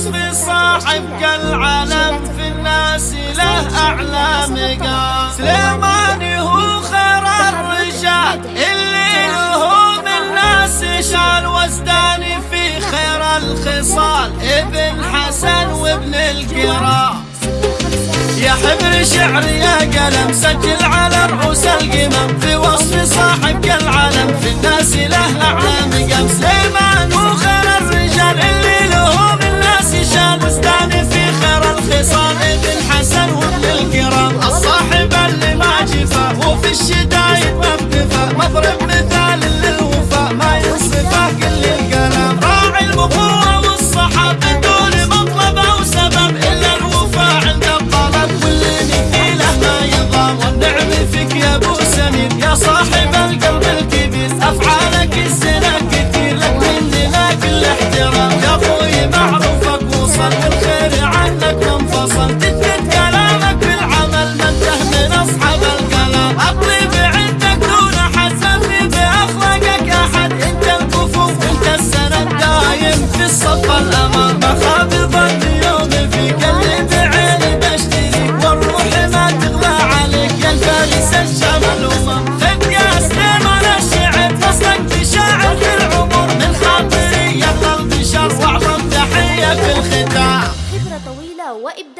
وصف صاحب كالعلم في الناس له أعلى مقام. سليماني هو خير الرجال اللي له من ناس شال وزداني في خير الخصال. ابن حسن وابن الكرام يا حبر شعر يا قلم سجل على رؤوس القمم. في وصف صاحب كالعلم في الناس له أعلى مقام. الشدايد ما بتفهم مضرب مثال للوفاء. ما ينصفه كل الكلام. راعي البطولة والصحة بدون مطلب أو سبب إلا الوفاء عند الطلب. واللي نقيله ما يضام. والنعم فيك يا أبو سمير. يا صاحب القلب الكبير. أفعالك السنة كثير لك مننا كل احترام فترة طويلة وإبداع